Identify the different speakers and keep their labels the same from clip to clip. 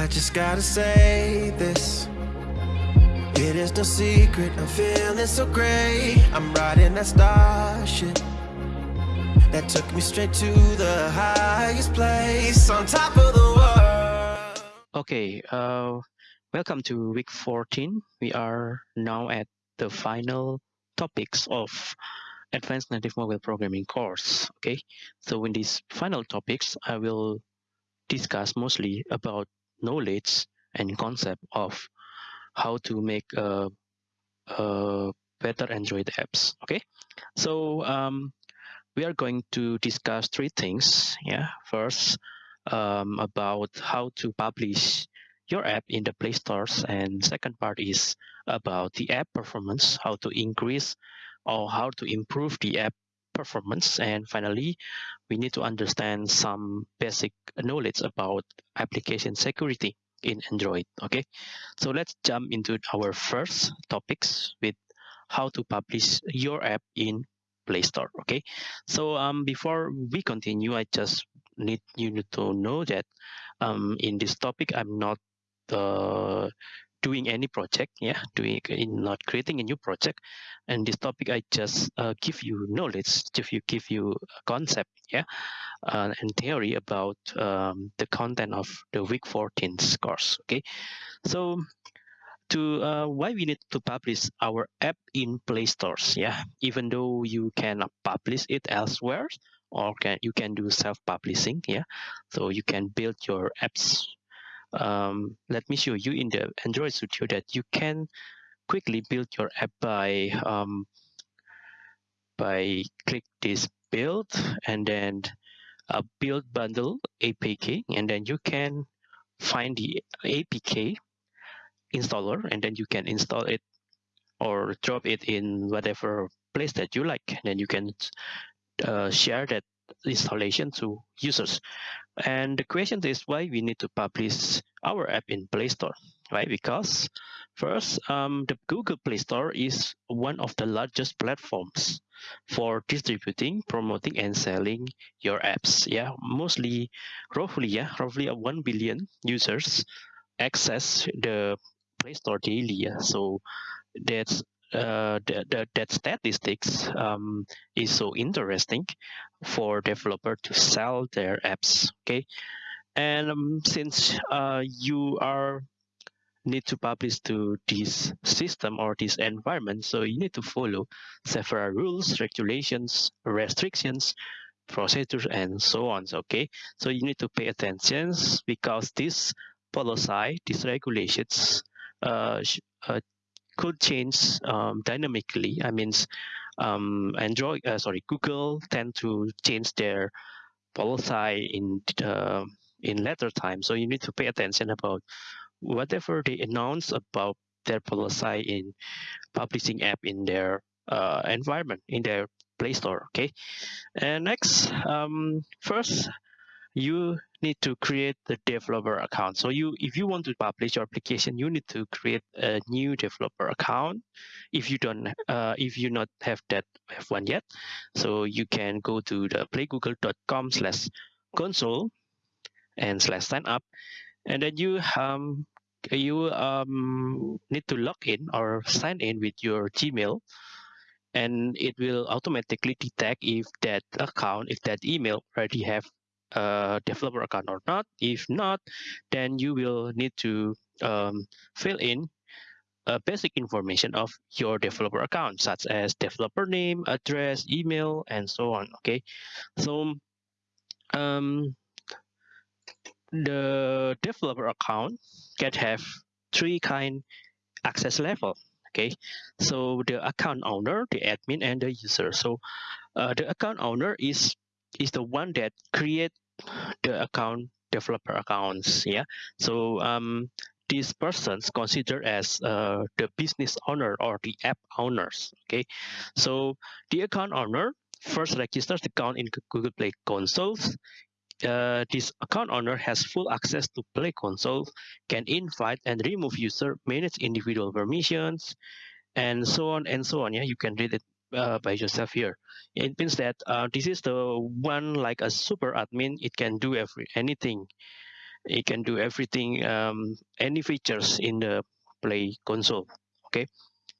Speaker 1: I just gotta say this. It is no secret, I'm feeling so great. I'm riding that starship that took me straight to the highest place on top of the world.
Speaker 2: Okay, uh, welcome to week 14. We are now at the final topics of Advanced Native Mobile Programming course. Okay, so in these final topics, I will discuss mostly about knowledge and concept of how to make a, a better Android apps. Okay, so um, we are going to discuss three things. Yeah, first um, about how to publish your app in the Play Stores, and second part is about the app performance, how to increase or how to improve the app performance, and finally, we need to understand some basic knowledge about application security in Android. Okay, so let's jump into our first topics with how to publish your app in Play Store. Okay, so um, before we continue, I just need you to know that um, in this topic, I'm not uh, doing any project yeah doing in not creating a new project. And this topic i just uh, give you knowledge give you give you a concept yeah uh, and theory about um, the content of the week 14 course okay? So to uh, why we need to publish our app in play stores yeah? Even though you can publish it elsewhere or can you can do self-publishing yeah? So you can build your apps um, let me show you in the android studio that you can quickly build your app by um, by click this build and then a build bundle APK and then you can find the APK installer and then you can install it or drop it in whatever place that you like. And then you can uh, share that installation to users and the question is why we need to publish our app in play store right because first um, the google play store is one of the largest platforms for distributing promoting and selling your apps yeah mostly roughly yeah roughly 1 billion users access the Play Store daily. Yeah? So that's uh, that, that, that statistics um, is so interesting for developer to sell their apps. Okay, and um, since uh, you are need to publish to this system or this environment, so you need to follow several rules, regulations, restrictions, procedures, and so on. Okay, so you need to pay attention because this policy, these regulations uh, uh, could change um, dynamically. I mean, um, Android, uh, sorry, Google tend to change their policy in uh, in later time. So you need to pay attention about whatever they announce about their policy in publishing app in their uh, environment in their Play Store. Okay, and next, um, first you need to create the developer account. So you, if you want to publish your application, you need to create a new developer account. If you don't, uh, if you not have that have one yet, so you can go to the playgoogle.com slash console and slash sign up, and then you um you um need to log in or sign in with your Gmail and it will automatically detect if that account, if that email already have a developer account or not. If not, then you will need to um, fill in a basic information of your developer account, such as developer name, address, email, and so on. Okay, so um, the developer account can have three kind access level. Okay, so the account owner, the admin, and the user. So uh, the account owner is is the one that create the account developer accounts yeah? So um these persons considered as uh, the business owner or the app owners okay? So the account owner first registers the account in google play consoles. Uh, this account owner has full access to play console can invite and remove user manage individual permissions and so on and so on yeah? You can read it uh, by yourself here. It means that uh, this is the one like a super admin. It can do every anything it can do everything, um, any features in the Play console. Okay,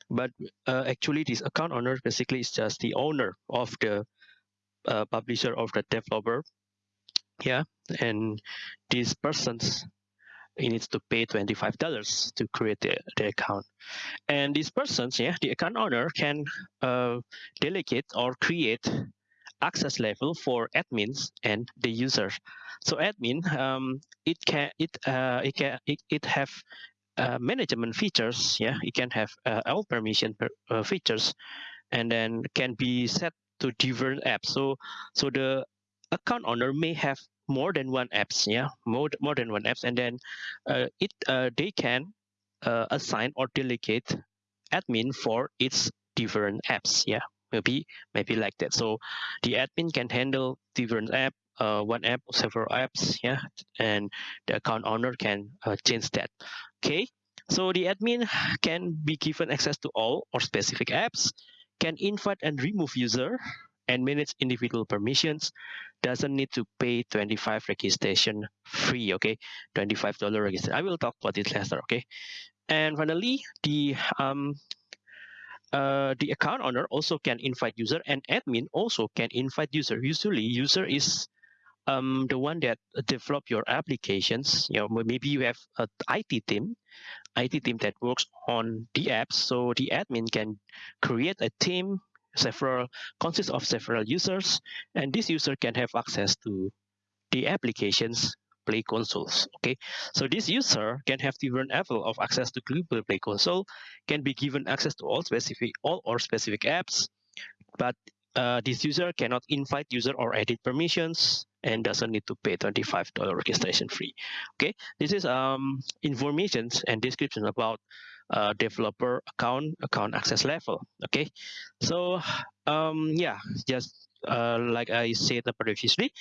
Speaker 2: but uh, actually, this account owner basically is just the owner of the uh, publisher of the developer. Yeah, and these persons he needs to pay $25 to create the, the account. And these persons, yeah, the account owner can uh, delegate or create access level for admins and the users. So admin, um, it can it uh, it can it, it have uh, management features. Yeah, it can have uh, all permission per, uh, features, and then can be set to different apps. So so the account owner may have more than one apps. Yeah, more more than one apps, and then uh, it uh, they can uh, assign or delegate admin for its different apps. Yeah maybe maybe like that so the admin can handle different app uh, one app several apps yeah and the account owner can uh, change that okay so the admin can be given access to all or specific apps can invite and remove user and manage individual permissions doesn't need to pay 25 registration free okay 25 dollar registration i will talk about it later okay and finally the um, uh, the account owner also can invite user and admin also can invite user. Usually user is um, the one that develop your applications. You know, maybe you have a IT team, IT team that works on the apps. So the admin can create a team, several consists of several users, and this user can have access to the applications Play consoles. Okay, so this user can have different level of access to Google Play Console, can be given access to all specific all or specific apps, but uh, this user cannot invite user or edit permissions and doesn't need to pay $25 registration fee. Okay, this is um, information and description about uh, developer account account access level. Okay, so um, yeah, just uh, like I said previously,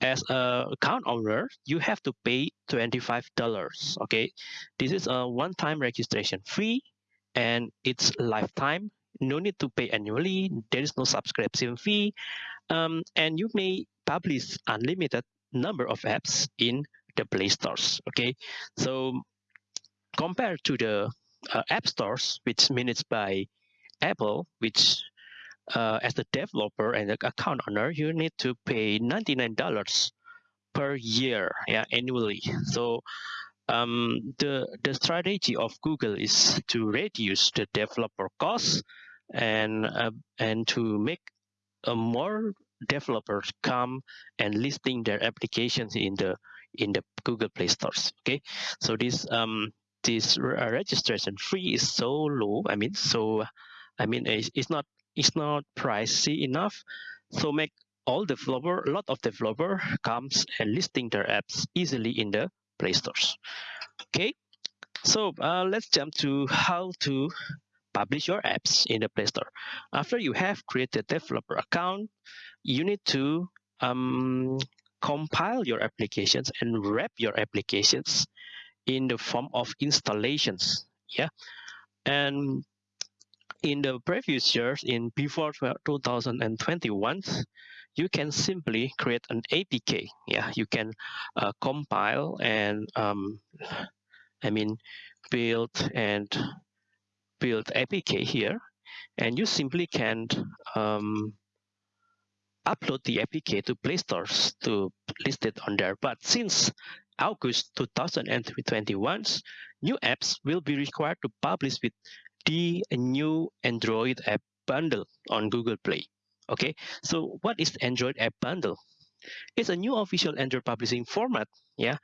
Speaker 2: as a account owner, you have to pay $25. Okay, this is a one-time registration fee and it's lifetime. No need to pay annually. There is no subscription fee. Um, and you may publish unlimited number of apps in the Play stores. Okay, so compared to the uh, app stores, which managed by Apple, which uh, as a developer and account owner, you need to pay $99 per year, yeah, annually. So um, the the strategy of Google is to reduce the developer costs and uh, and to make a more developers come and listing their applications in the in the Google Play stores. Okay, so this um this registration fee is so low. I mean, so I mean it's, it's not it's not pricey enough. So make all developer, a lot of developer comes and listing their apps easily in the Play stores. Okay, so uh, let's jump to how to publish your apps in the Play Store. After you have created developer account, you need to um, compile your applications and wrap your applications in the form of installations. Yeah, and in the previous years, in before 2021, you can simply create an APK. Yeah, you can uh, compile and um, I mean build and build APK here, and you simply can um, upload the APK to Play Stores to list it on there. But since August 2021, new apps will be required to publish with the new Android app bundle on Google Play. Okay, so what is Android app bundle? It's a new official Android publishing format, yeah,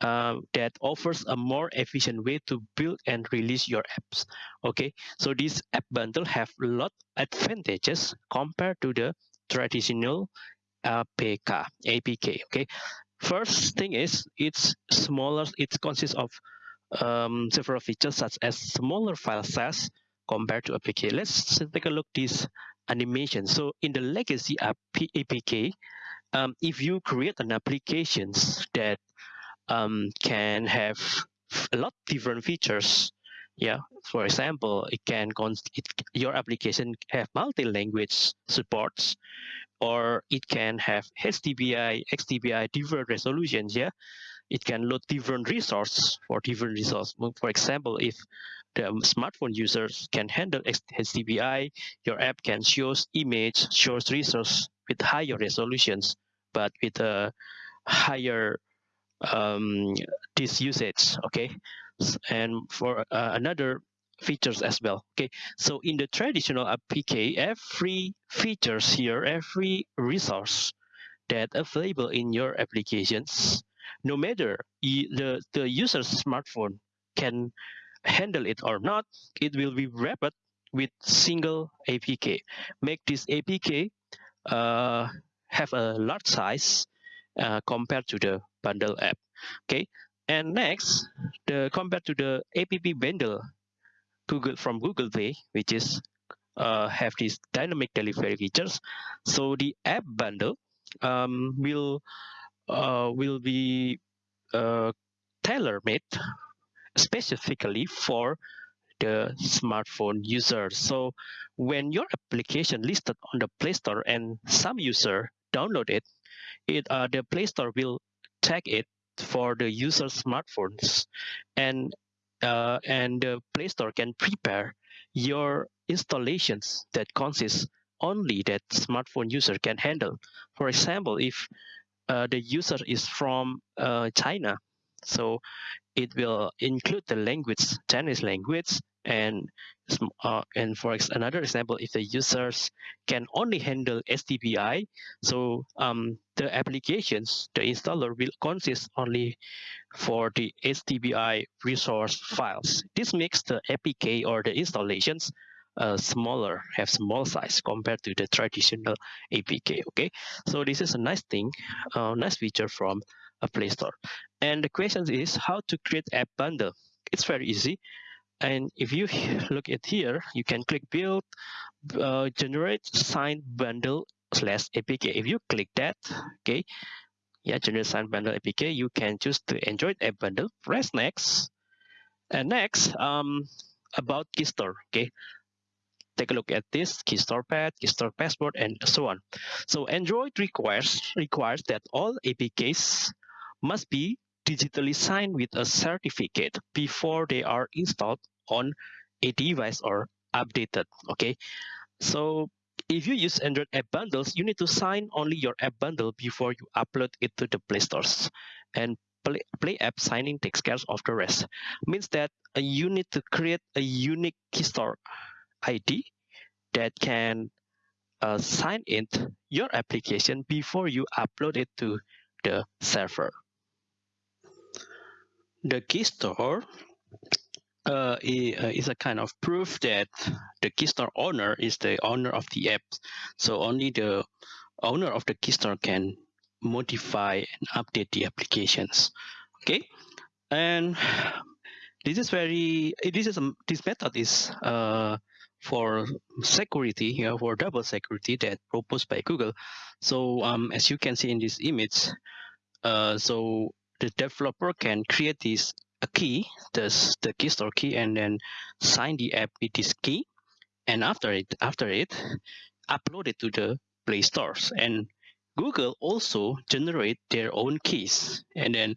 Speaker 2: uh, that offers a more efficient way to build and release your apps. Okay, so this app bundle have a lot advantages compared to the traditional APK. APK. Okay, first thing is it's smaller. It consists of um, several features such as smaller file size compared to APK. Let's take a look this animation. So in the legacy APK, um, if you create an application that um, can have a lot different features, yeah, for example, it can it, your application have multi-language supports, or it can have HDPI, XDBI, different resolutions, yeah, it can load different resources for different resources. For example, if the smartphone users can handle HDPI, your app can show image, shows resource with higher resolutions, but with a higher um, this usage. Okay, and for uh, another features as well. Okay, so in the traditional APK, every features here, every resource that available in your applications, no matter the, the user's smartphone can handle it or not, it will be wrapped with single APK. Make this APK uh, have a large size uh, compared to the bundle app. Okay, and next, the compared to the app bundle Google from Google Play, which is uh, have these dynamic delivery features. So the app bundle um, will uh, will be uh, tailor made specifically for the smartphone user. So when your application listed on the Play Store and some user download it, it uh, the Play Store will tag it for the user smartphones and uh, and the Play Store can prepare your installations that consist only that smartphone user can handle. For example, if uh, the user is from uh, China, so it will include the language, Chinese language, and uh, and for another example, if the users can only handle HDPI, so um, the applications, the installer will consist only for the HDPI resource files. This makes the APK or the installations uh, smaller, have small size compared to the traditional APK. Okay, so this is a nice thing, uh, nice feature from a Play Store. And the question is how to create app bundle. It's very easy. And if you look at here, you can click build, uh, generate signed bundle slash APK. If you click that, okay, yeah, generate signed bundle APK, you can choose the Android app bundle. Press next. And next, um, about Keystore, okay take a look at this keystore path, keystore password, and so on. So Android requires requires that all APKs must be digitally signed with a certificate before they are installed on a device or updated. Okay, so if you use Android app bundles, you need to sign only your app bundle before you upload it to the Play stores. And Play, Play app signing takes care of the rest. Means that uh, you need to create a unique keystore ID that can uh, sign in your application before you upload it to the server. The key store uh, uh, is a kind of proof that the key store owner is the owner of the app. So only the owner of the key store can modify and update the applications. Okay, and this is very this is a, this method is uh, for security know, for double security that proposed by Google. So um, as you can see in this image, uh, so the developer can create this a key, this the key store key, and then sign the app with this key, and after it after it, upload it to the Play stores. And Google also generate their own keys, and then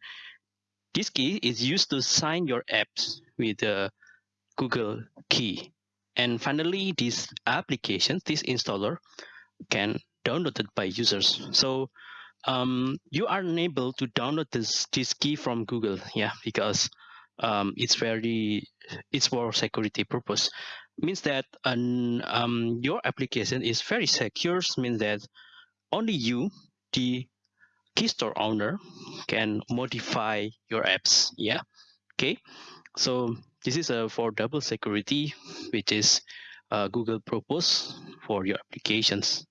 Speaker 2: this key is used to sign your apps with the Google key. And finally, these applications, this installer can download it by users. So um, you are unable to download this, this key from Google, yeah, because um, it's very, it's for security purpose. Means that an, um, your application is very secure, means that only you, the key store owner, can modify your apps, yeah, okay. So this is a for double security, which is uh, Google propose for your applications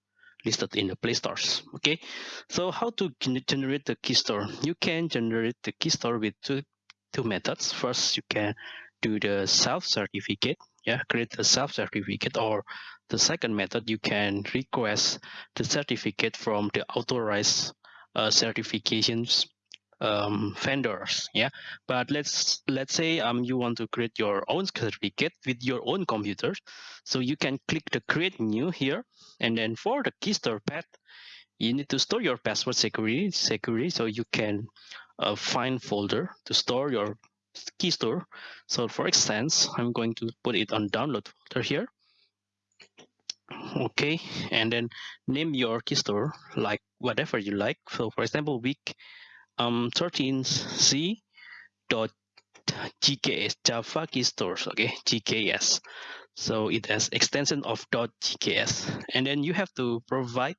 Speaker 2: listed in the Play stores. Okay, so how to generate the key store? You can generate the key store with two two methods. First, you can do the self certificate. Yeah, create a self certificate, or the second method, you can request the certificate from the authorized uh, certifications um, vendors yeah but let's let's say um you want to create your own certificate with your own computer so you can click the create new here and then for the key store path you need to store your password security security so you can uh, find folder to store your key store. So for instance, I'm going to put it on download folder here. Okay, and then name your key store like whatever you like. So for example, week um 13c dot jks java key stores okay jks so it has extension of dot .jks and then you have to provide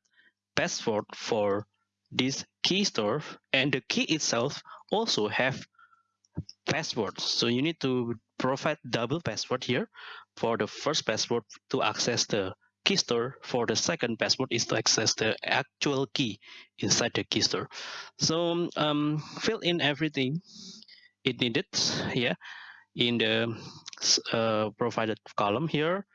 Speaker 2: password for this key store and the key itself also have passwords. So you need to provide double password here for the first password to access the key store for the second password is to access the actual key inside the key store so um, fill in everything it needed yeah in the uh, provided column here.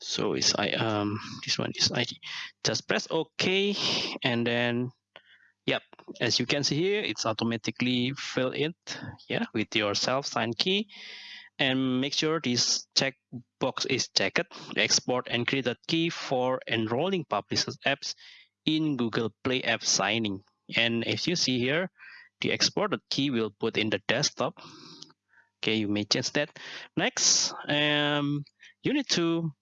Speaker 2: So it's I um this one is ID. Just press OK and then yep as you can see here it's automatically fill it yeah with your self signed key and make sure this check box is checked export and create a key for enrolling publishers apps in Google Play App Signing. And as you see here, the exported key will put in the desktop. Okay, you may change that. Next, um, you need to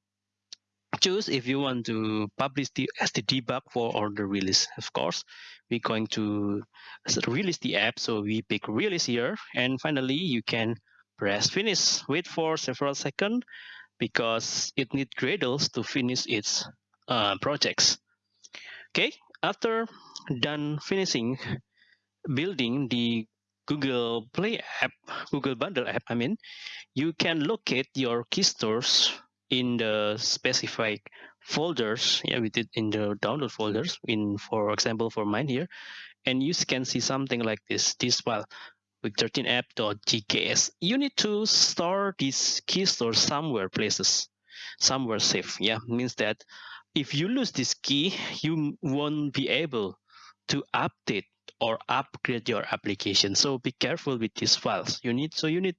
Speaker 2: choose if you want to publish the as the debug for or the release. Of course, we're going to release the app, so we pick release here. And finally, you can press finish. Wait for several seconds because it needs Gradles to finish its uh, projects. Okay, after done finishing building the Google Play app, Google Bundle app, I mean, you can locate your key stores in the specified folders. Yeah, we did in the download mm-hmm. folders. In, for example, for mine here, and you can see something like this. This file with 13app.jks. You need to store this key store somewhere places, somewhere safe. Yeah, means that if you lose this key, you won't be able to update or upgrade your application. So be careful with these files. You need so you need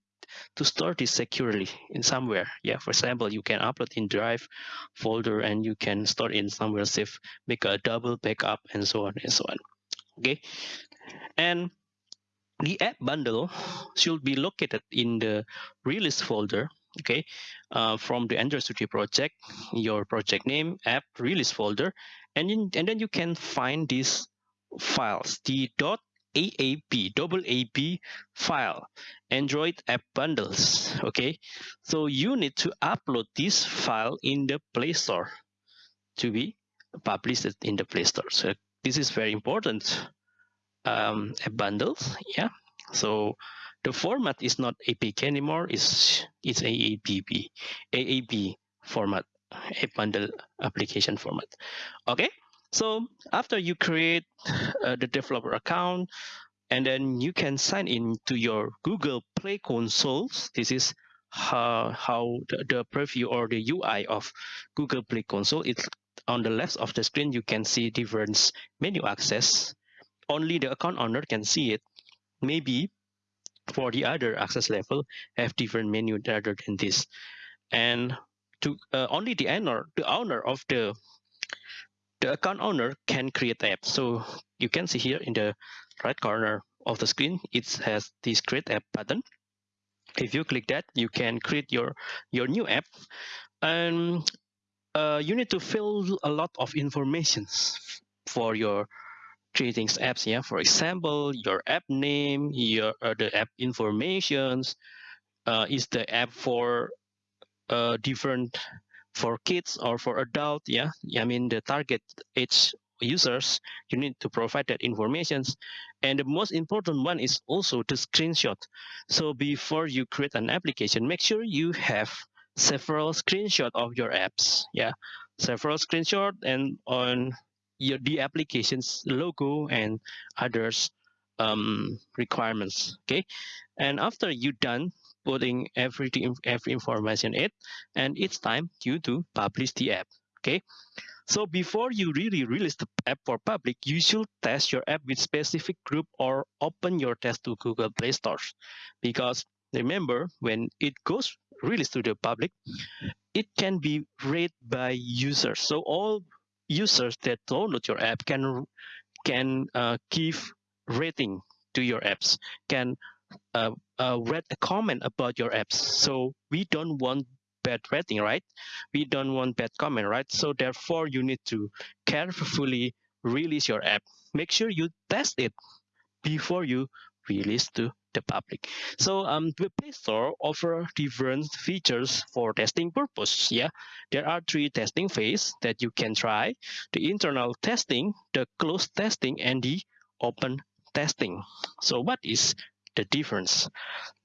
Speaker 2: to store this securely in somewhere. Yeah, for example, you can upload in Drive folder and you can store in somewhere safe, make a double backup and so on and so on. Okay, and the app bundle should be located in the release folder okay uh, from the android studio project your project name app release folder and in, and then you can find these files the dot AAB, double AB file, Android app bundles. Okay, so you need to upload this file in the Play Store to be published in the Play Store. So this is very important. Um, app bundles, yeah. So the format is not APK anymore. It's it's AABB, AAB format, a bundle application format. Okay, so after you create uh, the developer account, and then you can sign in to your Google Play consoles. This is how, how the, the preview or the UI of Google Play console. It's on the left of the screen. You can see different menu access. Only the account owner can see it. Maybe for the other access level have different menu other than this and to uh, only the owner the owner of the the account owner can create app. So you can see here in the right corner of the screen it has this create app button. If you click that you can create your your new app. And uh, you need to fill a lot of information for your creating apps yeah? For example your app name your uh, the app informations uh, is the app for uh, different for kids or for adult yeah i mean the target age users you need to provide that informations. And the most important one is also the screenshot. So before you create an application make sure you have several screenshot of your apps yeah. Several screenshot and on your the application's logo and others um, requirements okay? And after you done putting everything every information in it and it's time you to publish the app okay so before you really release the app for public you should test your app with specific group or open your test to google play stores because remember when it goes released to the public, it can be read by users. So all users that download your app can can uh, give rating to your apps, can uh, uh, read a comment about your apps. So we don't want bad rating, right? We don't want bad comment, right? So therefore, you need to carefully release your app. Make sure you test it before you release to the public. So um, the Play Store offer different features for testing purpose. Yeah, there are three testing phase that you can try: the internal testing, the closed testing, and the open testing. So what is the difference?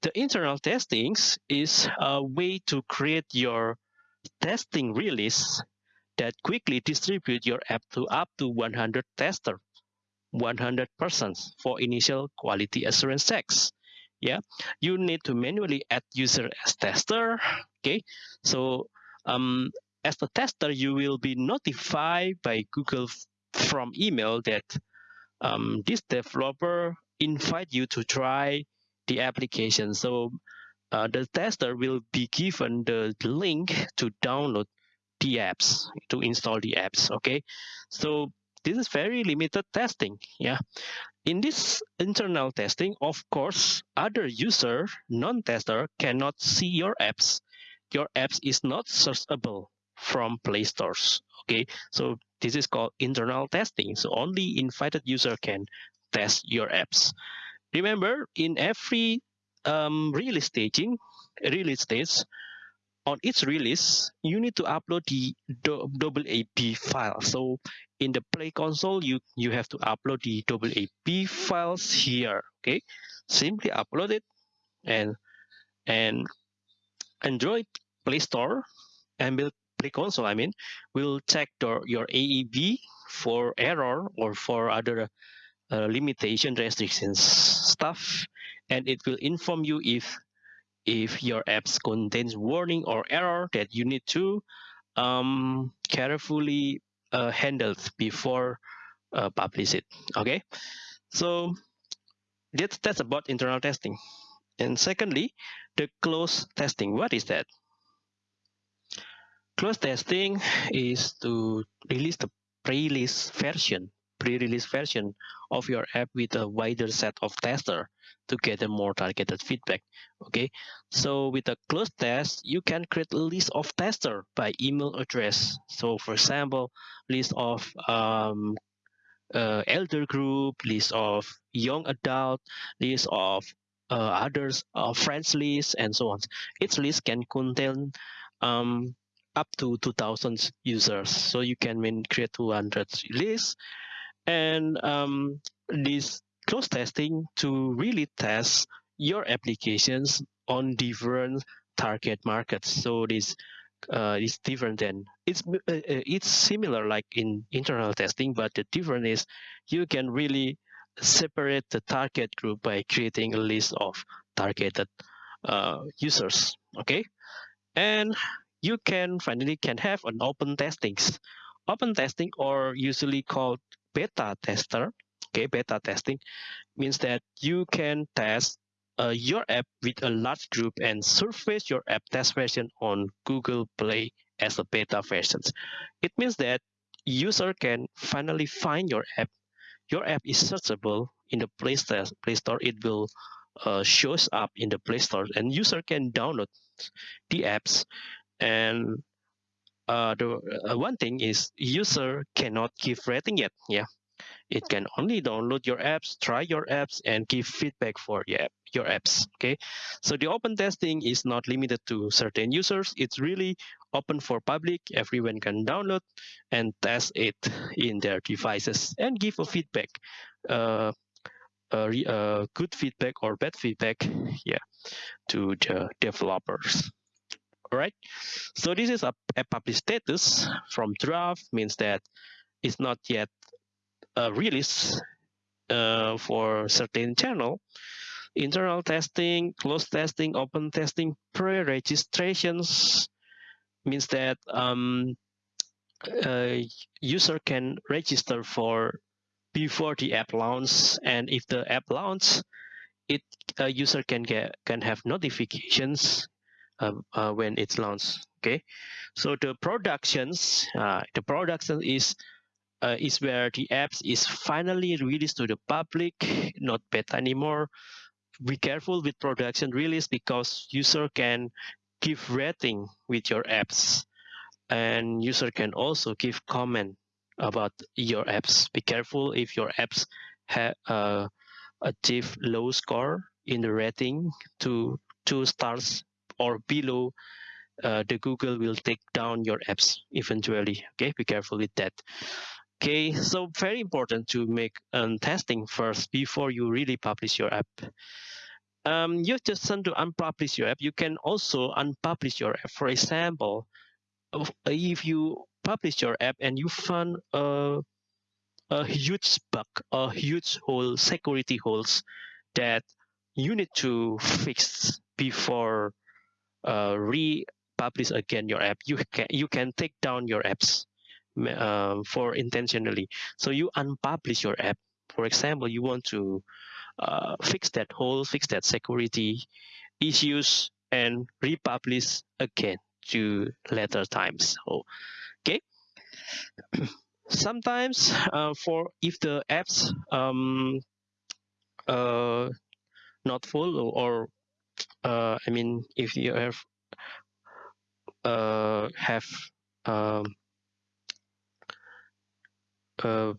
Speaker 2: The internal testings is a way to create your testing release that quickly distribute your app to up to 100 tester 100 persons for initial quality assurance checks yeah you need to manually add user as tester okay so um, as the tester you will be notified by google from email that um, this developer invite you to try the application so uh, the tester will be given the link to download the apps to install the apps okay so this is very limited testing yeah in this internal testing, of course, other user, non-tester cannot see your apps. Your apps is not searchable from Play Stores. Okay, so this is called internal testing. So only invited user can test your apps. Remember, in every um, release staging, release stage, on each release, you need to upload the double AB file. So in the Play console, you, you have to upload the double AB files here, okay? Simply upload it and, and Android Play Store and Play console, I mean, will check the, your AAB for error or for other uh, limitation restrictions stuff and it will inform you if if your apps contains warning or error that you need to um, carefully uh, handle before uh, publish it. Okay, so that's that's about internal testing. And secondly, the close testing. What is that? Close testing is to release the pre-release version, pre-release version of your app with a wider set of testers to get a more targeted feedback. Okay, so with a closed test, you can create a list of tester by email address. So for example, list of um, uh, elder group, list of young adult, list of uh, others, uh, friends list, and so on. Each list can contain um, up to 2,000 users. So you can create 200 lists. And um, this close testing to really test your applications on different target markets. So this uh, is different than it's uh, it's similar like in internal testing, but the difference is you can really separate the target group by creating a list of targeted uh, users. Okay, and you can finally can have an open testings. Open testing, or usually called beta tester, okay beta testing means that you can test uh, your app with a large group and surface your app test version on google play as a beta version. It means that user can finally find your app. Your app is searchable in the play store, play store. It will uh, shows up in the play store and user can download the apps and uh, the uh, one thing is user cannot give rating yet yeah it can only download your apps, try your apps, and give feedback for your, app, your apps. Okay, so the open testing is not limited to certain users. It's really open for public. Everyone can download and test it in their devices and give a feedback, uh, uh, uh, good feedback or bad feedback, yeah, to the developers. All right, so this is a, a public status from draft means that it's not yet uh, release uh, for certain channel. Internal testing closed testing open testing pre-registrations means that um, a user can register for before the app launch and if the app launch it a user can get can have notifications uh, uh, when it's launched. Okay, so the productions, uh, the production is uh, is where the apps is finally released to the public, not beta anymore. Be careful with production release because user can give rating with your apps and user can also give comment about your apps. Be careful if your apps have uh, achieve low score in the rating to two stars or below uh, the Google will take down your apps eventually. Okay, be careful with that. Okay, so very important to make um, testing first before you really publish your app. Um, you just want to unpublish your app. You can also unpublish your app. For example, if you publish your app and you find a, a huge bug, a huge hole, security holes that you need to fix before uh, republish again your app. You can you can take down your apps uh, for intentionally. So you unpublish your app. For example, you want to uh, fix that hole, fix that security issues, and republish again to later times. So, okay. Sometimes uh, for if the apps um, uh, not full or uh, I mean if you have uh, have um, uh,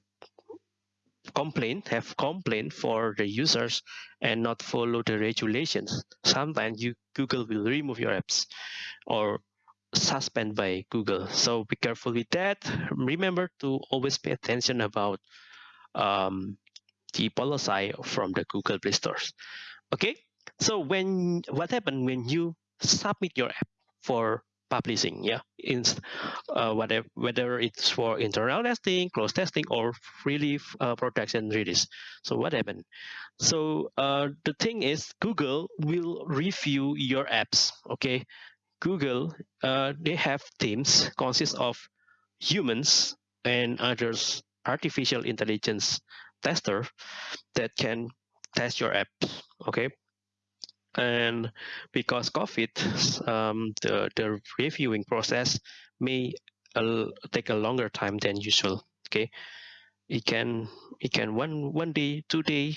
Speaker 2: complaint have complaint for the users and not follow the regulations sometimes you google will remove your apps or suspend by google. So be careful with that. Remember to always pay attention about um, the policy from the google play stores. Okay so when what happened when you submit your app for publishing yeah in uh, whatever whether it's for internal testing close testing or freely uh, production release? So what happened? So uh, the thing is google will review your apps okay? Google uh, they have teams consist of humans and others artificial intelligence tester that can test your apps okay and because COVID, um, the the reviewing process may uh, take a longer time than usual. Okay, it can it can one one day, two day,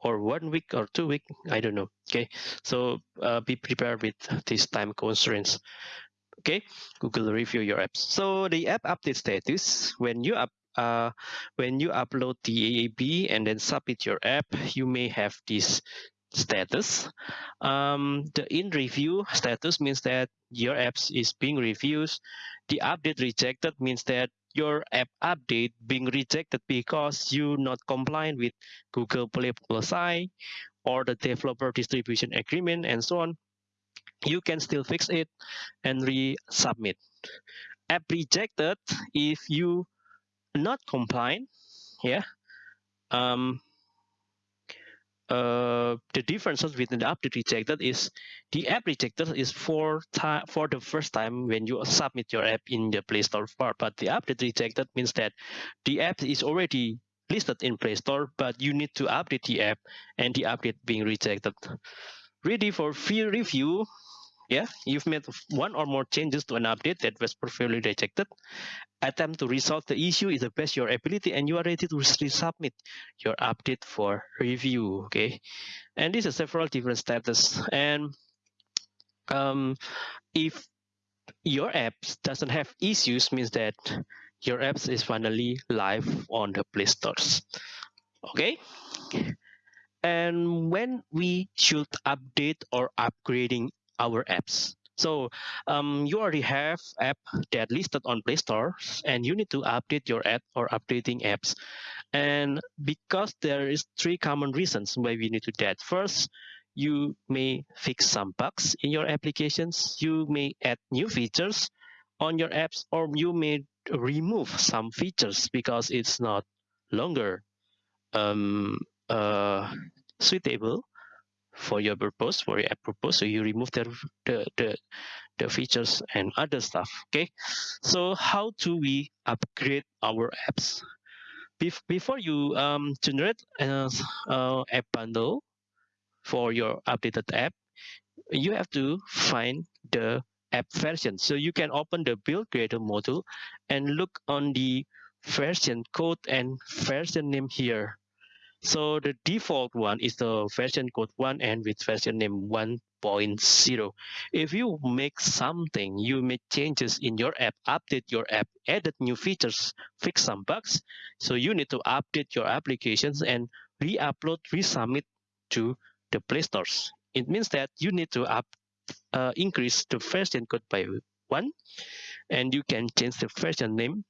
Speaker 2: or one week or two week. I don't know. Okay, so uh, be prepared with this time constraints. Okay, Google review your apps. So the app update status when you up uh, when you upload the AAB and then submit your app, you may have this status. Um, the in review status means that your apps is being reviewed. The update rejected means that your app update being rejected because you not compliant with Google Play policy or the developer distribution agreement and so on. You can still fix it and resubmit. App rejected if you not compliant, yeah. Um, uh, the differences within the update rejected is the app rejected is for time for the first time when you submit your app in the Play Store part, but the update rejected means that the app is already listed in Play Store, but you need to update the app and the update being rejected. Ready for free review? Yeah, you've made one or more changes to an update that was previously rejected. Attempt to resolve the issue is the best your ability and you are ready to resubmit your update for review okay? And this is several different status. And um, if your apps doesn't have issues means that your apps is finally live on the play stores okay? And when we should update or upgrading our apps so um, you already have app that listed on Play Store, and you need to update your app or updating apps. And because there is three common reasons why we need to do that. First, you may fix some bugs in your applications. You may add new features on your apps, or you may remove some features because it's not longer um, uh, suitable for your purpose, for your app purpose. So you remove the, the, the, the features and other stuff. Okay. So how do we upgrade our apps? Bef before you um, generate an uh, app bundle for your updated app, you have to find the app version. So you can open the build creator module and look on the version code and version name here. So the default one is the version code 1 and with version name 1.0. If you make something, you make changes in your app, update your app, added new features, fix some bugs. So you need to update your applications and re-upload, resubmit to the Play Stores. It means that you need to up, uh, increase the version code by one, and you can change the version name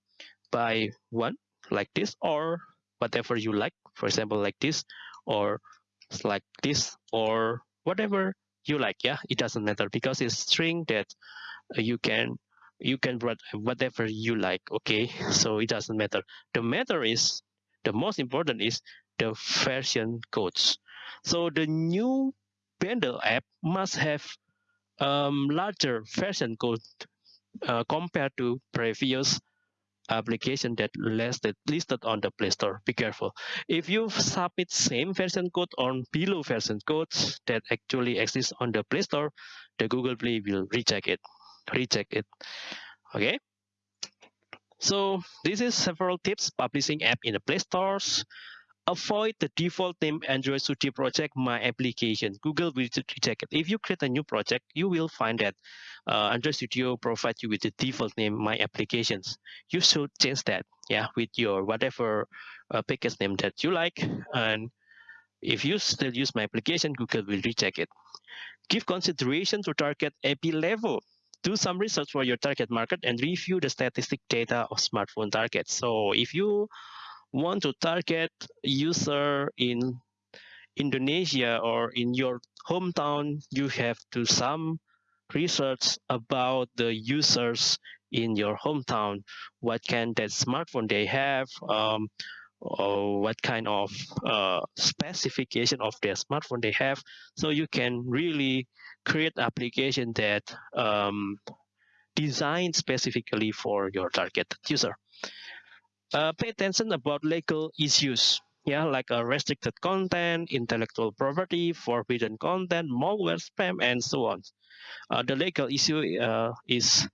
Speaker 2: by one like this or whatever you like for example like this or like this or whatever you like yeah? It doesn't matter because it's string that you can you can write whatever you like okay? So it doesn't matter. The matter is the most important is the version codes. So the new bundle app must have um, larger version code uh, compared to previous application that listed listed on the Play Store. Be careful. If you submit same version code or below version codes that actually exist on the Play Store, the Google Play will reject it. Reject it. Okay. So this is several tips publishing app in the Play Stores. Avoid the default name Android Studio project, my application. Google will reject it. If you create a new project, you will find that uh, Android Studio provides you with the default name, my applications. You should change that, yeah, with your whatever uh, package name that you like. And if you still use my application, Google will reject it. Give consideration to target API level. Do some research for your target market and review the statistic data of smartphone targets. So if you want to target user in Indonesia or in your hometown, you have to some research about the users in your hometown. What kind that smartphone they have, um, or what kind of uh, specification of their smartphone they have. So you can really create application that um, designed specifically for your target user uh, pay attention about legal issues. Yeah like uh, restricted content intellectual property forbidden content malware spam and so on. Uh, the legal issue uh, is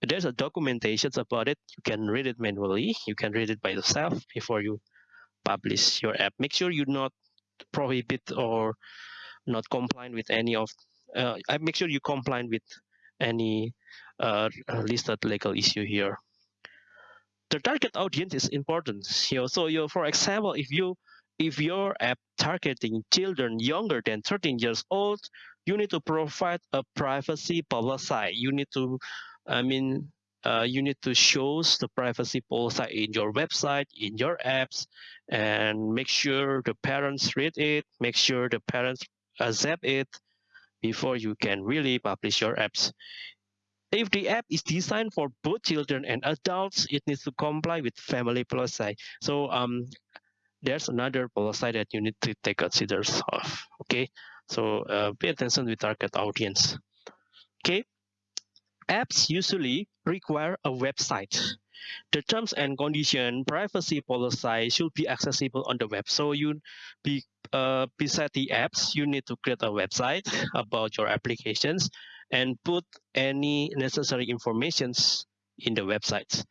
Speaker 2: there's a documentation about it. You can read it manually. You can read it by yourself before you publish your app. Make sure you not prohibit or not comply with any of uh, I make sure you comply with any uh, listed legal issue here the target audience is important. You know, so you, for example, if you if your app targeting children younger than 13 years old, you need to provide a privacy policy. You need to, I mean, uh, you need to show the privacy policy in your website, in your apps, and make sure the parents read it, make sure the parents accept it before you can really publish your apps. If the app is designed for both children and adults, it needs to comply with family policy. So um, there's another policy that you need to take consider of. Okay, so uh, pay attention with target audience. Okay, apps usually require a website. The terms and condition privacy policy should be accessible on the web. So you be uh, beside the apps, you need to create a website about your applications and put any necessary informations in the websites.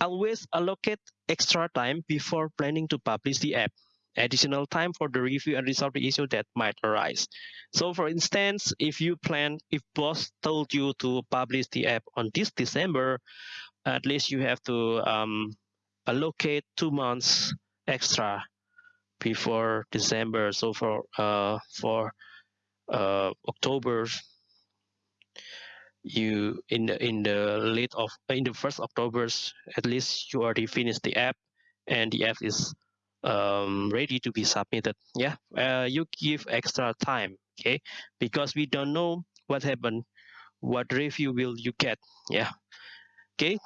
Speaker 2: Always allocate extra time before planning to publish the app. Additional time for the review and resolve the issue that might arise. So for instance, if you plan, if boss told you to publish the app on this December, at least you have to um, allocate two months extra before December. So for uh, for uh, October you in the in the late of in the first October's at least you already finished the app and the app is um, ready to be submitted. Yeah, uh, you give extra time, okay, because we don't know what happened, what review will you get. Yeah, okay.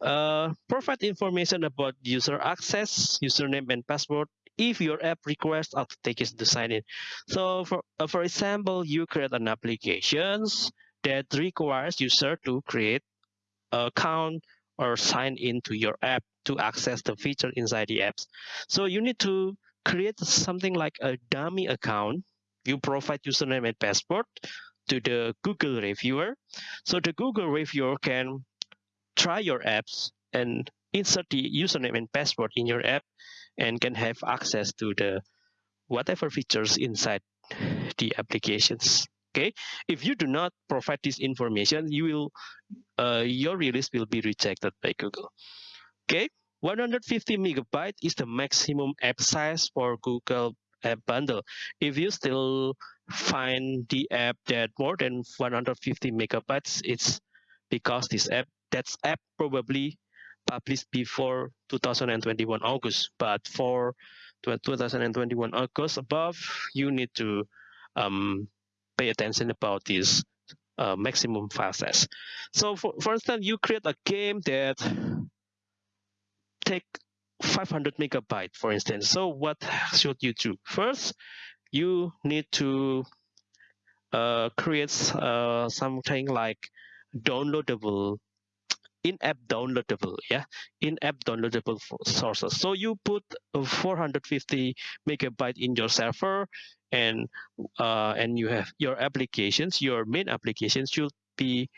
Speaker 2: Uh, provide information about user access, username and password if your app requires authentication to sign in. So for uh, for example, you create an applications that requires user to create an account or sign into your app to access the feature inside the apps. So you need to create something like a dummy account. You provide username and password to the Google reviewer. So the Google reviewer can try your apps and insert the username and password in your app and can have access to the whatever features inside the applications okay if you do not provide this information you will uh, your release will be rejected by google okay 150 megabyte is the maximum app size for google app bundle if you still find the app that more than 150 megabytes it's because this app that's app probably published before 2021 August. But for 2021 August above, you need to um, pay attention about this uh, maximum file size. So for, for instance, you create a game that take 500 megabyte, for instance. So what should you do? First, you need to uh, create uh, something like downloadable in-app downloadable yeah in-app downloadable sources so you put 450 megabyte in your server and uh, and you have your applications your main applications should be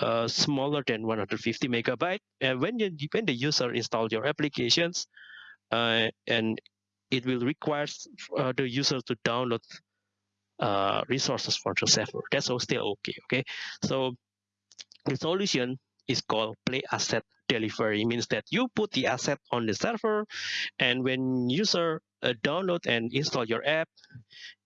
Speaker 2: uh, smaller than 150 megabyte. And when you when the user install your applications uh, and it will require uh, the user to download uh, resources for the server. That's all still okay okay? So the solution is called play asset delivery. It means that you put the asset on the server, and when user uh, download and install your app,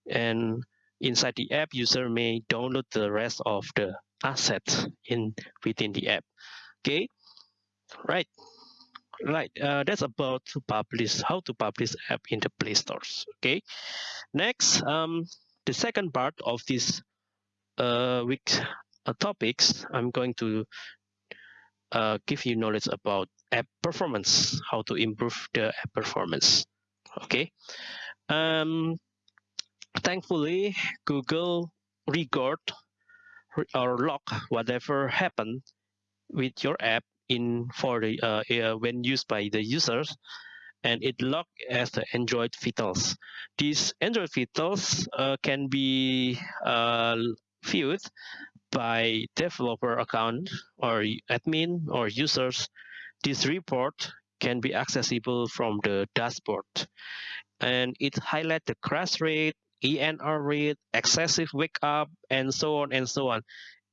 Speaker 2: and inside the app, user may download the rest of the assets in within the app. Okay, right, right. Uh, that's about to publish how to publish app in the Play stores. Okay, next, um, the second part of this uh, week uh, topics, I'm going to uh, give you knowledge about app performance, how to improve the app performance. Okay. Um, thankfully, Google record or log whatever happened with your app in for the uh, uh, when used by the users and it log as the Android vitals. These Android vitals uh, can be uh, viewed by developer account or admin or users, this report can be accessible from the dashboard. And it highlights the crash rate, ANR rate, excessive wake up, and so on and so on.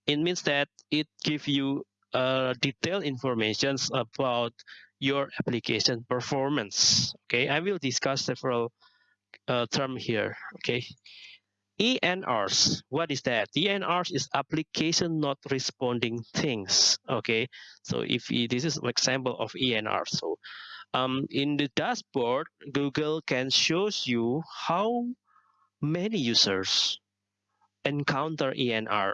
Speaker 2: It means that it gives you uh, detailed information about your application performance. Okay, I will discuss several uh, terms here. Okay, ANRs, what is that? ANRs is application not responding things. Okay, so if this is an example of ANR. So um, in the dashboard, Google can shows you how many users encounter ANR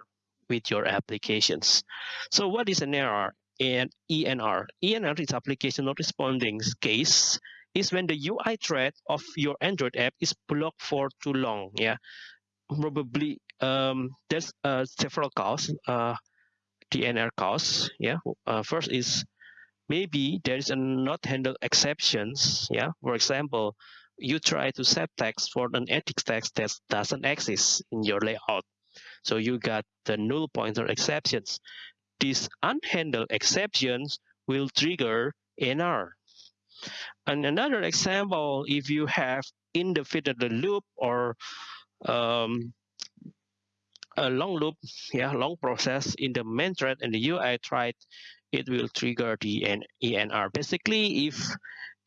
Speaker 2: with your applications. So what is an error? And ANR. ANR is application not responding case is when the UI thread of your Android app is blocked for too long. Yeah, probably um, there's uh, several causes, uh, DNR cause. Yeah, uh, first is maybe there is a not handled exceptions. Yeah, for example, you try to set text for an edit text that doesn't exist in your layout. So you got the null pointer exceptions. These unhandled exceptions will trigger NR. And another example, if you have in the feeder the loop or um, a long loop, yeah, long process in the main thread and the UI thread, it will trigger the ANR. Basically, if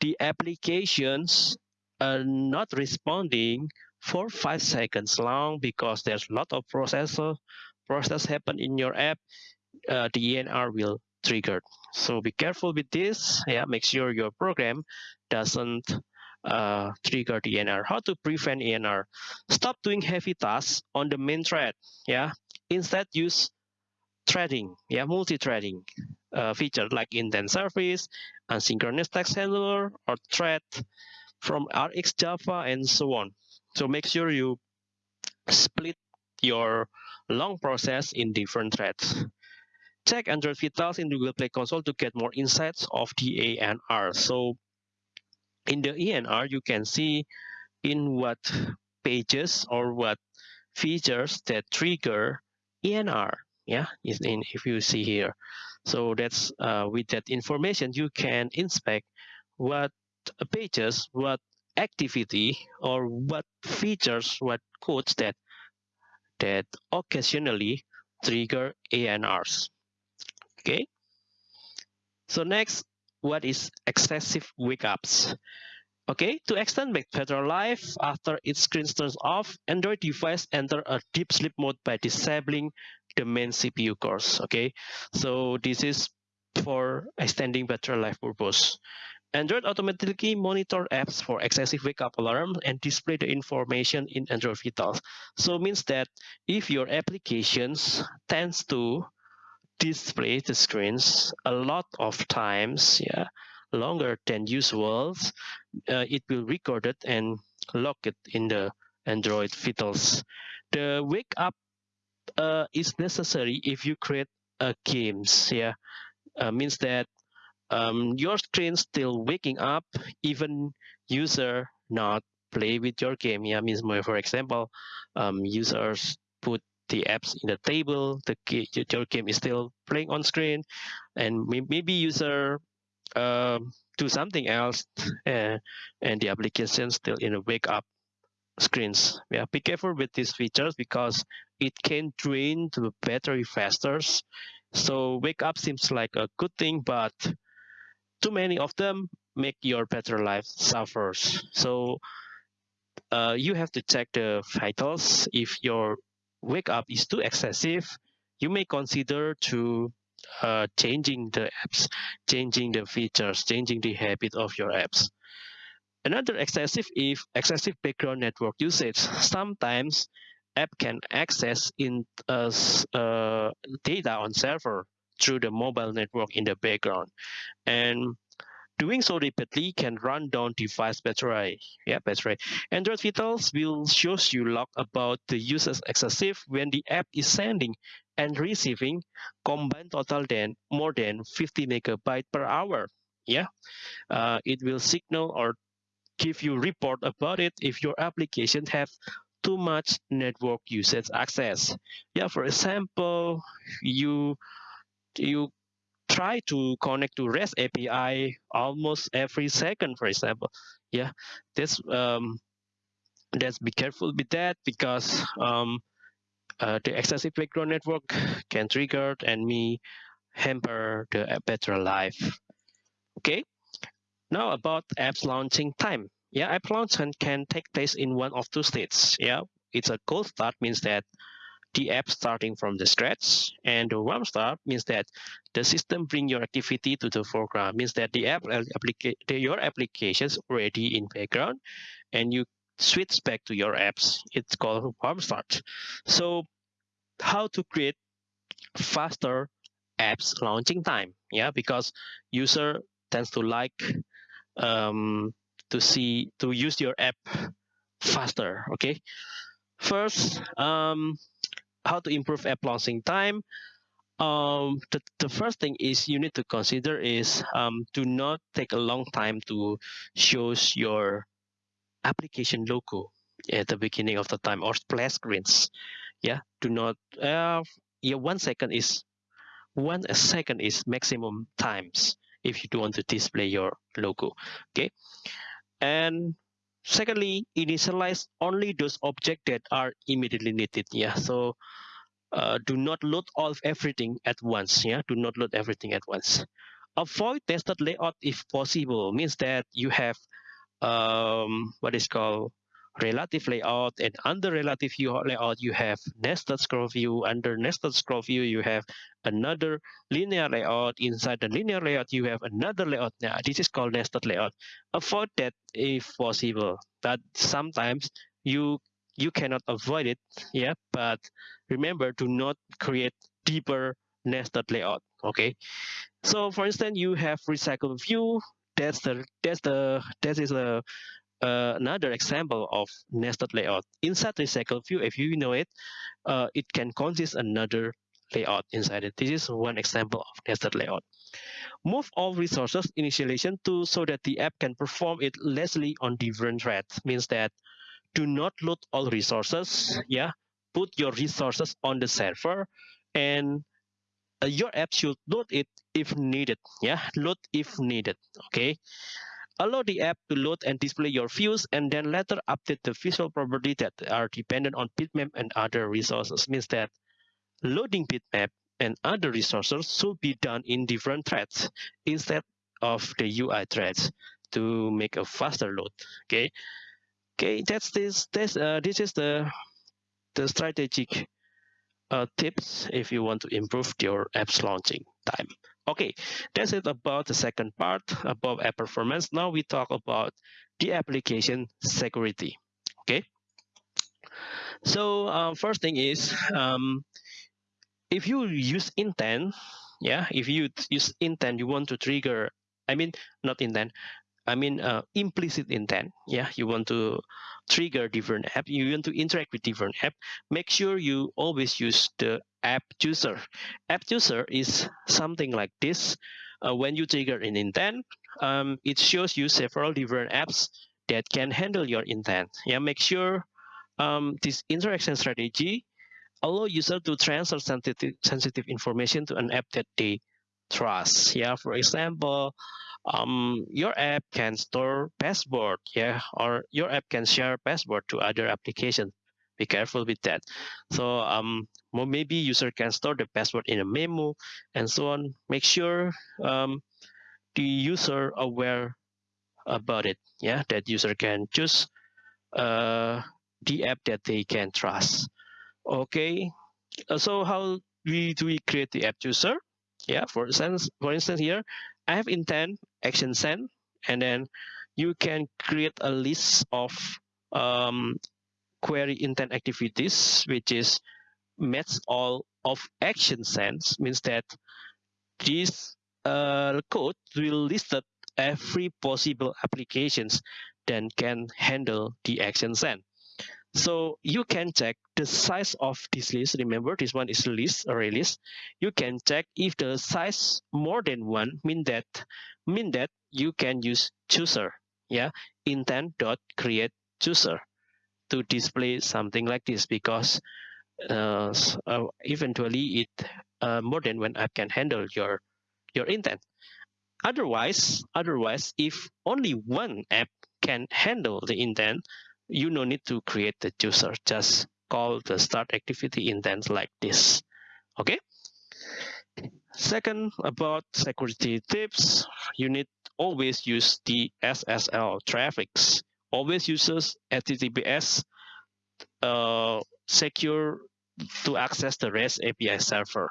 Speaker 2: the applications are not responding for five seconds long because there's a lot of processor process happen in your app, uh, the ANR will trigger. So be careful with this. Yeah, make sure your program doesn't uh, trigger the ANR. How to prevent ANR? Stop doing heavy tasks on the main thread. Yeah. Instead, use threading. Yeah, multi-threading uh, feature like IntentService, asynchronous text handler, or thread from RX Java, and so on. So make sure you split your long process in different threads. Check Android Vitals in Google Play Console to get more insights of the ANR. So in the ANR, you can see in what pages or what features that trigger ANR. Yeah, in if you see here. So that's uh, with that information you can inspect what pages, what activity, or what features, what codes that that occasionally trigger ANRs. Okay. So next, what is excessive wake ups? Okay, to extend battery life after its screen turns off, Android device enter a deep sleep mode by disabling the main CPU cores. Okay, so this is for extending battery life purpose. Android automatically monitor apps for excessive wake up alarm and display the information in Android Vitals. So means that if your applications tends to display the screens a lot of times, yeah, longer than usual, uh, it will record it and lock it in the Android Vitals. The wake up uh, is necessary if you create a games. Yeah, uh, means that um, your screen still waking up even user not play with your game. Yeah, means more. For example, um, users the apps in the table. The your game is still playing on screen, and maybe user um, do something else uh, and the application still in a wake up screens. Yeah, be careful with these features because it can drain the battery faster. So wake up seems like a good thing, but too many of them make your battery life suffers. So uh, you have to check the vitals. If your wake up is too excessive, you may consider to uh, changing the apps, changing the features, changing the habit of your apps. Another excessive if excessive background network usage. Sometimes app can access in uh, uh, data on server through the mobile network in the background. And doing so repeatedly can run down device battery. Yeah, battery. Android Vitals will show you log about the user's excessive when the app is sending and receiving combined total than more than 50 megabyte per hour. Yeah, uh, it will signal or give you report about it if your application have too much network usage access. Yeah, for example, you you try to connect to REST API almost every second, for example. Yeah, this um, let's be careful with that because um, uh, the excessive background network can trigger and me hamper the battery life. Okay, now about apps launching time. Yeah, app launch can take place in one of two states. Yeah, it's a cold start means that the app starting from the scratch. And the warm start means that the system bring your activity to the foreground means that the app applica your applications already in background and you switch back to your apps. It's called warm start so how to create faster apps launching time? Yeah because user tends to like um, to see to use your app faster okay? First um, how to improve app launching time. Um, the, the first thing is you need to consider is um, do not take a long time to show your application logo at the beginning of the time or splash screens. Yeah do not uh, yeah one second is one second is maximum times if you do want to display your logo. Okay? And secondly initialize only those objects that are immediately needed yeah. So uh, do not load all of everything at once yeah. Do not load everything at once. Avoid nested layout if possible. Means that you have um, what is called relative layout and under relative layout you have nested scroll view. Under nested scroll view you have another linear layout. Inside the linear layout you have another layout. Now this is called nested layout. Avoid that if possible but sometimes you you cannot avoid it yeah? But remember to not create deeper nested layout okay? So for instance you have recycle view. That's the that's the that is a uh, another example of nested layout. Inside recycle view, if you know it, uh, it can consist another layout inside it. This is one example of nested layout. Move all resources initialization to so that the app can perform it lessly on different threads. Means that do not load all resources, yeah, put your resources on the server and uh, your app should load it if needed yeah load if needed okay allow the app to load and display your views and then later update the visual property that are dependent on bitmap and other resources. Means that loading bitmap and other resources should be done in different threads instead of the UI threads to make a faster load. Okay? Okay that's this this uh, this is the the strategic uh, tips if you want to improve your app's launching time. Okay, that's it about the second part about app performance. Now we talk about the application security. Okay. So um, first thing is um, if you use intent, yeah, if you use intent, you want to trigger. I mean, not intent. I mean, uh, implicit intent. Yeah, you want to trigger different app, you want to interact with different app, make sure you always use the app chooser. App chooser is something like this. Uh, when you trigger an intent, um, it shows you several different apps that can handle your intent. Yeah, make sure um, this interaction strategy allow user to transfer sensitive, sensitive information to an app that they trust. Yeah, for example, um, your app can store password, yeah, or your app can share password to other applications. Be careful with that. So um, maybe user can store the password in a memo and so on. Make sure um, the user aware about it. Yeah, that user can choose uh, the app that they can trust. Okay, uh, so how we do we create the app user? Yeah, for instance, for instance here, I have intent action send, and then you can create a list of um, query intent activities, which is match all of action sends means that this uh, code will list every possible applications that can handle the action send. So you can check the size of this list. Remember, this one is list, array list. You can check if the size more than one mean that mean that you can use chooser. Yeah, intent dot create chooser to display something like this because uh, uh, eventually it uh, more than one app can handle your your intent. Otherwise, otherwise, if only one app can handle the intent, you no need to create the chooser. Just call the start activity intent like this. Okay? Second about security tips. You need always use the ssl traffics. Always uses https uh, secure to access the rest api server.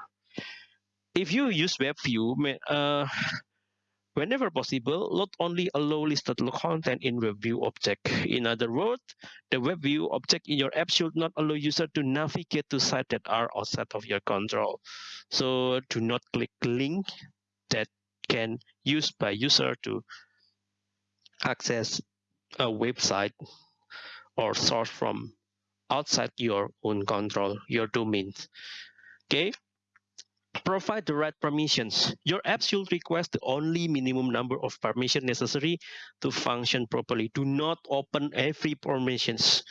Speaker 2: If you use WebView, uh, Whenever possible, load only a allow listed content in WebView object. In other words, the WebView object in your app should not allow user to navigate to sites that are outside of your control. So do not click link that can used by user to access a website or source from outside your own control, your domain. Okay, Provide the right permissions. Your app should request the only minimum number of permission necessary to function properly. Do not open every permissions.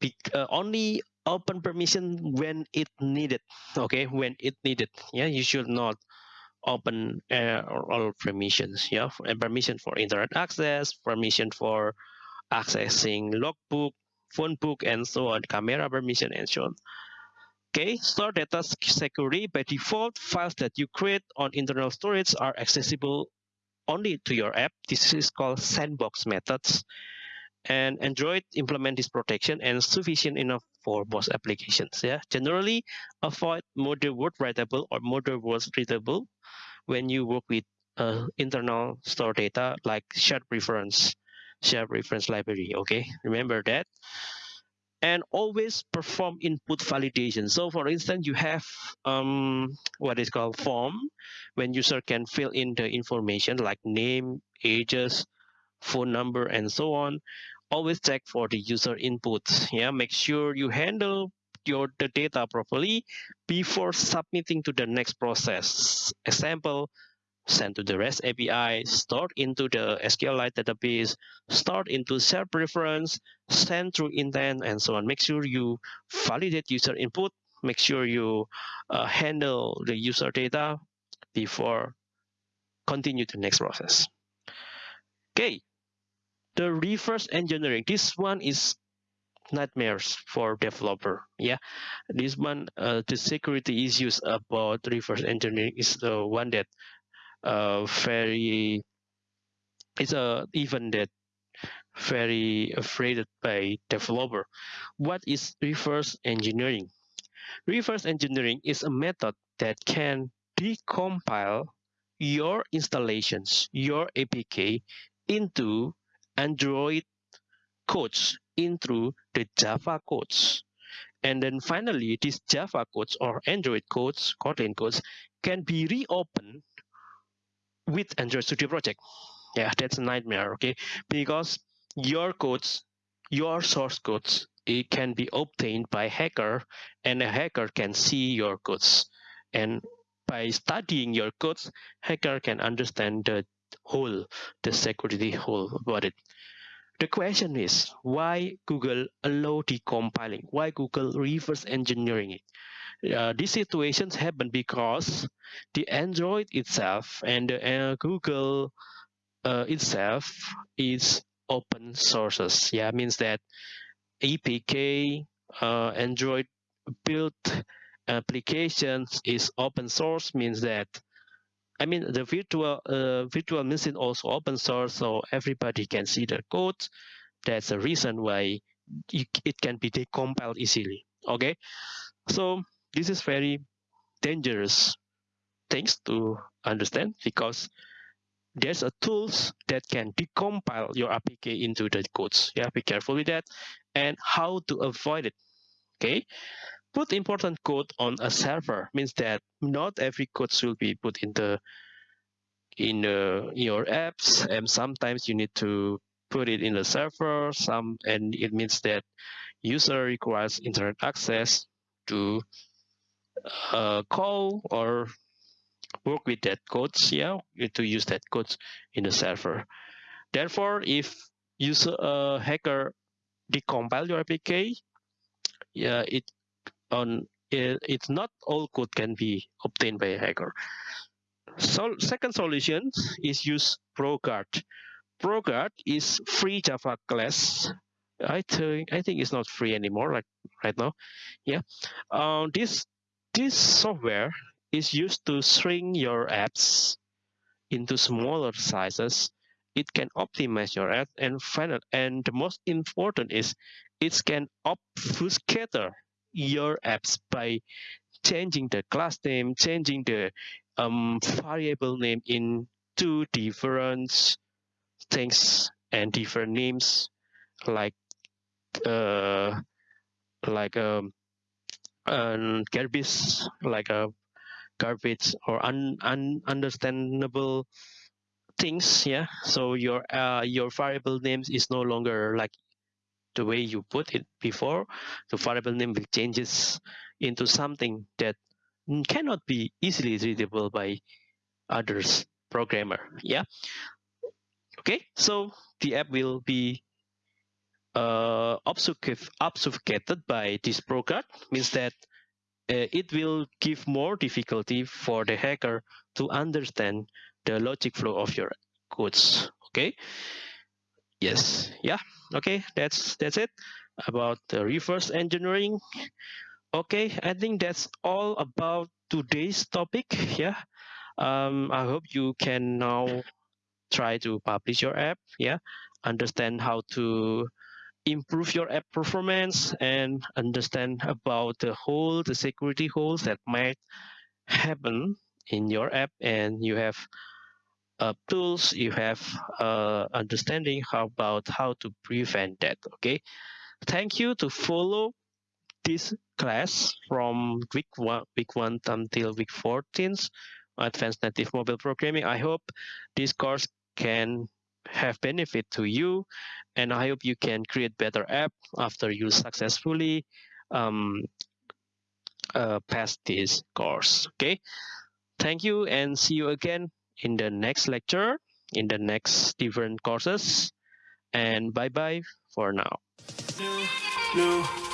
Speaker 2: Be, uh, only open permission when it needed. Okay, when it needed. Yeah, you should not open uh, all permissions. Yeah, permission for internet access, permission for accessing logbook, phone book, and so on, camera permission, and so on. Okay, store data securely. By default, files that you create on internal storage are accessible only to your app. This is called sandbox methods. And Android implement this protection and sufficient enough for most applications. Yeah, generally avoid model word writable or model words readable when you work with uh, internal store data like shared preference, shared preference library. Okay, remember that and always perform input validation. So for instance, you have um, what is called form when user can fill in the information like name, ages, phone number, and so on. Always check for the user inputs. Yeah, make sure you handle your the data properly before submitting to the next process. Example, send to the REST API, stored into the SQLite database, stored into self preference, send through intent, and so on. Make sure you validate user input. Make sure you uh, handle the user data before continue the next process. Okay, the reverse engineering. This one is nightmares for developer. Yeah, this one, uh, the security issues about reverse engineering is the one that uh, very it's a even that very afraid by developer. What is reverse engineering? Reverse engineering is a method that can decompile your installations, your APK into Android codes into the Java codes. And then finally, these Java codes or Android codes, Kotlin codes, can be reopened with Android Studio Project. Yeah, that's a nightmare, okay? Because your codes, your source codes, it can be obtained by hacker and a hacker can see your codes. And by studying your codes, hacker can understand the whole, the security whole about it. The question is why Google allow decompiling? Why Google reverse engineering it? These situations happen because the Android itself and the uh, Google uh, itself is open sources. Yeah, means that APK, uh, Android built applications is open source means that I mean, the virtual uh, virtual machine also open source, so everybody can see the code. That's the reason why it can be decompiled easily. Okay, so this is very dangerous things to understand because there's a tools that can decompile your APK into the codes. Yeah, be careful with that and how to avoid it. Okay, put important code on a server means that not every code should be put in the in uh, your apps and sometimes you need to put it in the server some and it means that user requires internet access to uh, call or work with that codes yeah to use that codes in the server therefore if user uh, hacker decompile your apk yeah it on it, it's not all code can be obtained by a hacker. So second solution is use ProGuard. ProGuard is free Java class. I think I think it's not free anymore, like right now. Yeah, um, this this software is used to shrink your apps into smaller sizes. It can optimize your app and final. And the most important is it can obfuscate your apps by changing the class name, changing the um, variable name in two different things and different names like uh, like um, um garbage like a garbage or un, un understandable things yeah so your uh, your variable names is no longer like the way you put it before, the variable name will changes into something that cannot be easily readable by others programmer. Yeah. Okay, so the app will be uh, obfuscated by this ProGuard, means that uh, it will give more difficulty for the hacker to understand the logic flow of your codes. Okay. Yes. Yeah. Okay. That's that's it about the reverse engineering. Okay. I think that's all about today's topic. Yeah. Um i hope you can now try to publish your app. Yeah. Understand how to improve your app performance and understand about the whole the security holes that might happen in your app and you have uh, tools, you have uh, understanding how about how to prevent that. Okay, thank you to follow this class from week one, week one until week 14, advanced native mobile programming. I hope this course can have benefit to you, and I hope you can create better app after you successfully um, uh, pass this course. Okay, thank you, and see you again in the next lecture, in the next different courses. And bye bye for now. New, new.